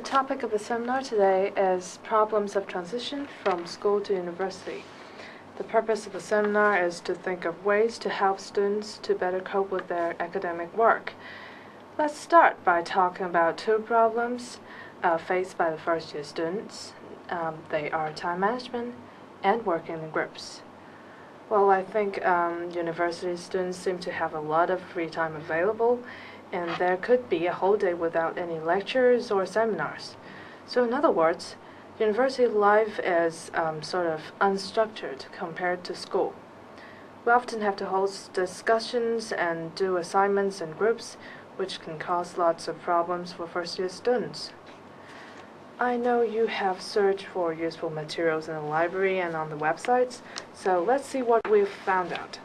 The topic of the seminar today is Problems of Transition from School to University. The purpose of the seminar is to think of ways to help students to better cope with their academic work. Let's start by talking about two problems uh, faced by the first year students. Um, they are time management and working in groups. Well, I think um, university students seem to have a lot of free time available, and there could be a whole day without any lectures or seminars. So, in other words, university life is um, sort of unstructured compared to school. We often have to host discussions and do assignments in groups, which can cause lots of problems for first year students. I know you have searched for useful materials in the library and on the websites, so let's see what we've found out.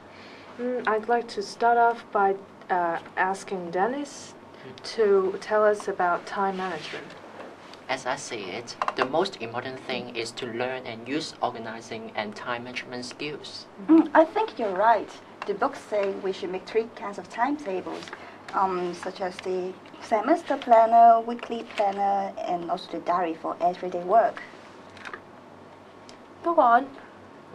Mm, I'd like to start off by uh, asking Dennis to tell us about time management. As I see it, the most important thing is to learn and use organizing and time management skills. Mm, I think you're right. The books say we should make three kinds of timetables, um, such as the semester planner, weekly planner, and also the diary for everyday work. Go on.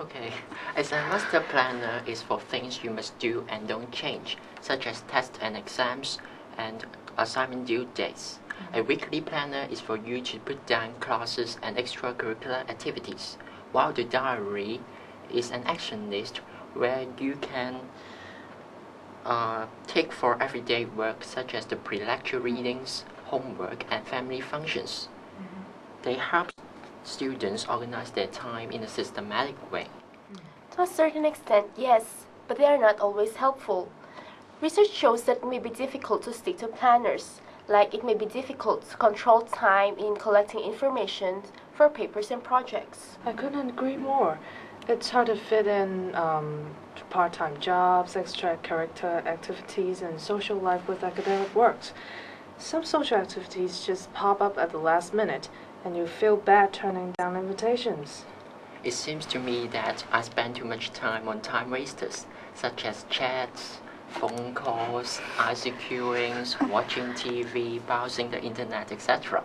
Okay, As a semester planner is for things you must do and don't change, such as tests and exams and assignment due dates. A mm-hmm. weekly planner is for you to put down classes and extracurricular activities, while the diary is an action list where you can uh, take for everyday work such as the pre-lecture mm-hmm. readings, homework, and family functions. Mm-hmm. They help students organize their time in a systematic way. To a certain extent, yes, but they are not always helpful. Research shows that it may be difficult to stick to planners, like it may be difficult to control time in collecting information for papers and projects. I couldn't agree more. It's hard to fit in um, part time jobs, extracurricular activities, and social life with academic works. Some social activities just pop up at the last minute, and you feel bad turning down invitations. It seems to me that I spend too much time on time wasters, such as chats, phone calls, ICQing, watching TV, browsing the internet, etc.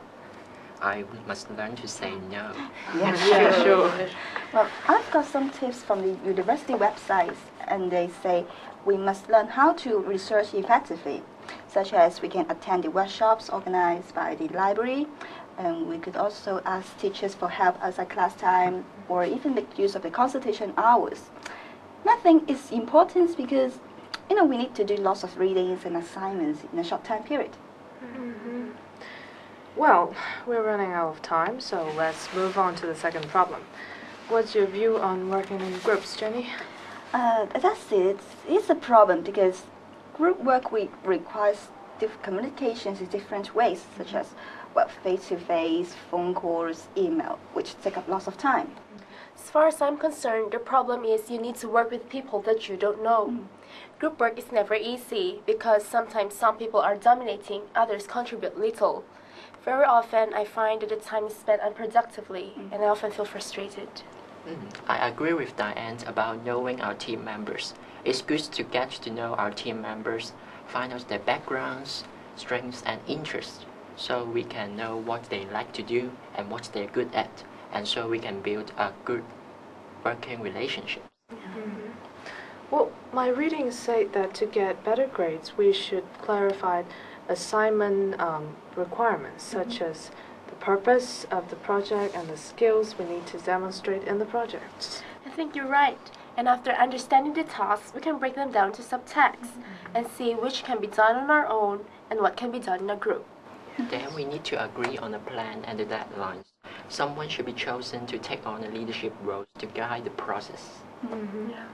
I must learn to say no. Yeah, Yeah, sure. Well, I've got some tips from the university websites, and they say we must learn how to research effectively, such as we can attend the workshops organized by the library, and we could also ask teachers for help outside class time, or even make use of the consultation hours. And I think it's important because, you know, we need to do lots of readings and assignments in a short time period. Well, we're running out of time, so let's move on to the second problem. What's your view on working in groups, Jenny? Uh, that's it. It's a problem because group work we requires diff- communications in different ways, such as well, face-to-face, phone calls, email, which take up lots of time. As far as I'm concerned, the problem is you need to work with people that you don't know. Mm. Group work is never easy because sometimes some people are dominating, others contribute little. Very often, I find that the time is spent unproductively, mm. and I often feel frustrated. Mm, I agree with Diane about knowing our team members. It's good to get to know our team members, find out their backgrounds, strengths, and interests, so we can know what they like to do and what they're good at, and so we can build a good working relationship. Well, my readings say that to get better grades, we should clarify assignment um, requirements, such as the purpose of the project and the skills we need to demonstrate in the project. I think you're right. And after understanding the tasks, we can break them down to subtasks mm-hmm. and see which can be done on our own and what can be done in a group. Then we need to agree on a plan and the deadlines. Someone should be chosen to take on a leadership role to guide the process. Mm-hmm. Yeah.